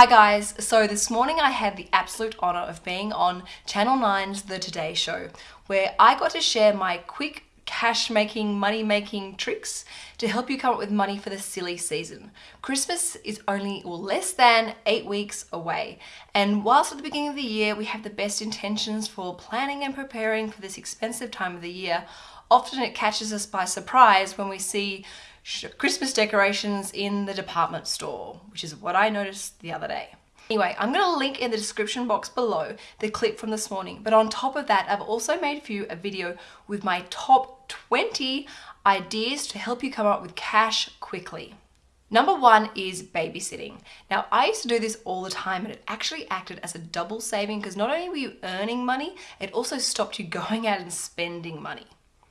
Hi guys, so this morning I had the absolute honour of being on Channel 9's The Today Show, where I got to share my quick cash making, money making tricks to help you come up with money for the silly season. Christmas is only well, less than eight weeks away. And whilst at the beginning of the year we have the best intentions for planning and preparing for this expensive time of the year, often it catches us by surprise when we see Christmas decorations in the department store, which is what I noticed the other day. Anyway, I'm going to link in the description box below the clip from this morning. But on top of that, I've also made for you a video with my top 20 ideas to help you come up with cash quickly. Number one is babysitting. Now, I used to do this all the time and it actually acted as a double saving because not only were you earning money, it also stopped you going out and spending money.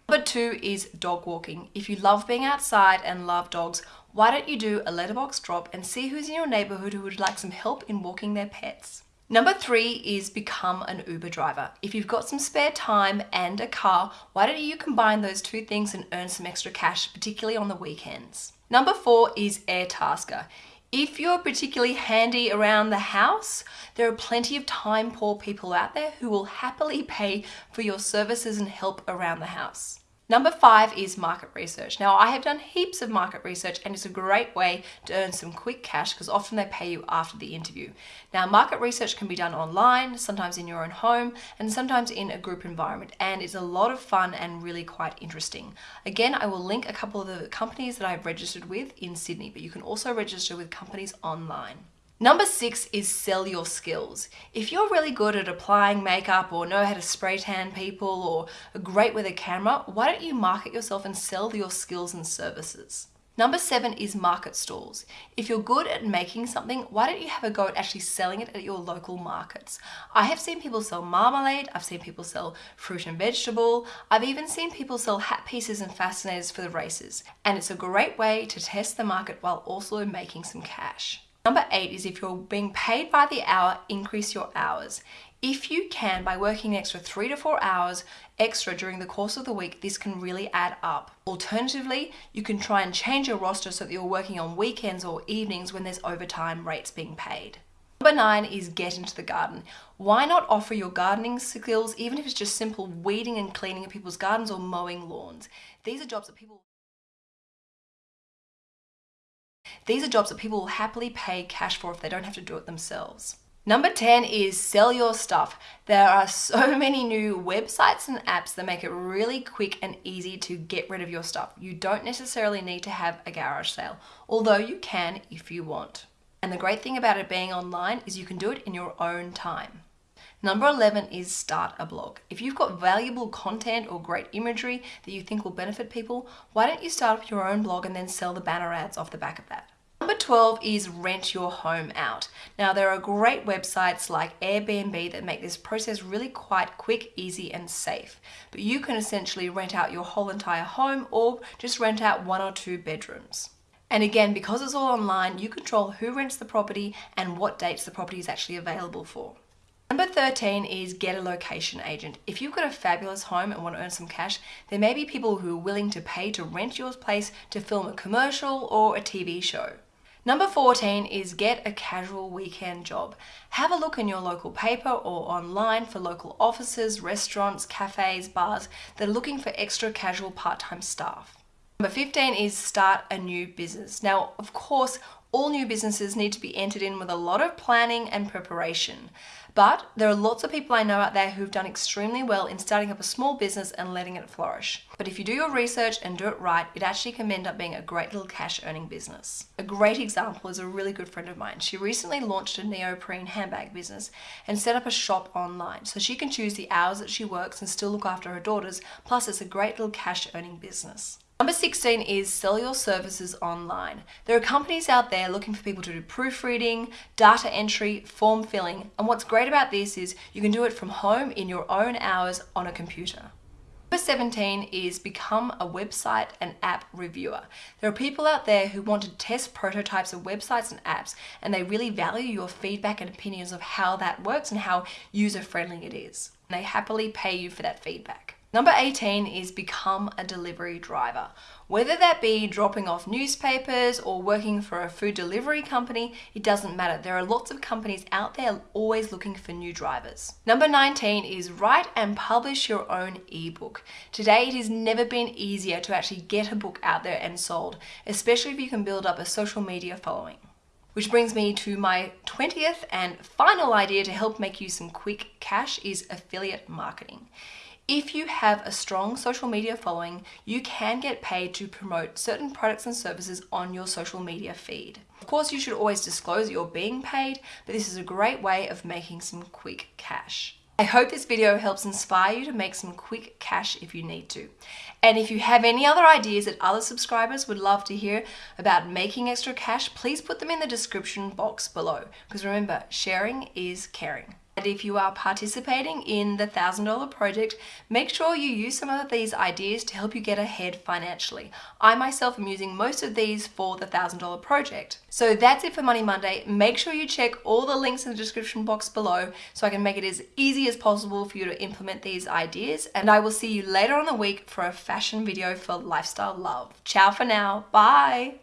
Number two is dog walking. If you love being outside and love dogs, why don't you do a letterbox drop and see who's in your neighborhood who would like some help in walking their pets. Number three is become an Uber driver. If you've got some spare time and a car, why don't you combine those two things and earn some extra cash, particularly on the weekends? Number four is Airtasker. If you're particularly handy around the house, there are plenty of time poor people out there who will happily pay for your services and help around the house. Number five is market research. Now I have done heaps of market research and it's a great way to earn some quick cash because often they pay you after the interview. Now market research can be done online, sometimes in your own home and sometimes in a group environment and it's a lot of fun and really quite interesting. Again, I will link a couple of the companies that I've registered with in Sydney, but you can also register with companies online. Number six is sell your skills. If you're really good at applying makeup or know how to spray tan people or are great with a camera, why don't you market yourself and sell your skills and services? Number seven is market stalls. If you're good at making something, why don't you have a go at actually selling it at your local markets? I have seen people sell marmalade, I've seen people sell fruit and vegetable, I've even seen people sell hat pieces and fascinators for the races. And it's a great way to test the market while also making some cash. Number eight is if you're being paid by the hour, increase your hours. If you can, by working an extra three to four hours extra during the course of the week, this can really add up. Alternatively, you can try and change your roster so that you're working on weekends or evenings when there's overtime rates being paid. Number nine is get into the garden. Why not offer your gardening skills, even if it's just simple weeding and cleaning of people's gardens or mowing lawns? These are jobs that people These are jobs that people will happily pay cash for if they don't have to do it themselves. Number 10 is sell your stuff. There are so many new websites and apps that make it really quick and easy to get rid of your stuff. You don't necessarily need to have a garage sale, although you can if you want. And the great thing about it being online is you can do it in your own time. Number 11 is start a blog. If you've got valuable content or great imagery that you think will benefit people, why don't you start up your own blog and then sell the banner ads off the back of that? Number 12 is rent your home out. Now there are great websites like Airbnb that make this process really quite quick, easy and safe. But you can essentially rent out your whole entire home or just rent out one or two bedrooms. And again, because it's all online, you control who rents the property and what dates the property is actually available for. Number 13 is get a location agent. If you've got a fabulous home and want to earn some cash, there may be people who are willing to pay to rent your place to film a commercial or a TV show. Number 14 is get a casual weekend job. Have a look in your local paper or online for local offices, restaurants, cafes, bars that are looking for extra casual part-time staff. Number 15 is start a new business. Now, of course, all new businesses need to be entered in with a lot of planning and preparation. But there are lots of people I know out there who've done extremely well in starting up a small business and letting it flourish. But if you do your research and do it right, it actually can end up being a great little cash earning business. A great example is a really good friend of mine. She recently launched a neoprene handbag business and set up a shop online so she can choose the hours that she works and still look after her daughters. Plus it's a great little cash earning business. Number 16 is sell your services online. There are companies out there looking for people to do proofreading, data entry, form filling, and what's great about this is you can do it from home in your own hours on a computer. Number 17 is become a website and app reviewer. There are people out there who want to test prototypes of websites and apps and they really value your feedback and opinions of how that works and how user friendly it is. They happily pay you for that feedback. Number 18 is become a delivery driver. Whether that be dropping off newspapers or working for a food delivery company, it doesn't matter. There are lots of companies out there always looking for new drivers. Number 19 is write and publish your own ebook. Today, it has never been easier to actually get a book out there and sold, especially if you can build up a social media following. Which brings me to my 20th and final idea to help make you some quick cash is affiliate marketing. If you have a strong social media following, you can get paid to promote certain products and services on your social media feed. Of course, you should always disclose you're being paid, but this is a great way of making some quick cash. I hope this video helps inspire you to make some quick cash if you need to. And if you have any other ideas that other subscribers would love to hear about making extra cash, please put them in the description box below. Because remember, sharing is caring. And if you are participating in the $1,000 project, make sure you use some of these ideas to help you get ahead financially. I myself am using most of these for the $1,000 project. So that's it for Money Monday. Make sure you check all the links in the description box below so I can make it as easy as possible for you to implement these ideas. And I will see you later on the week for a fashion video for lifestyle love. Ciao for now. Bye.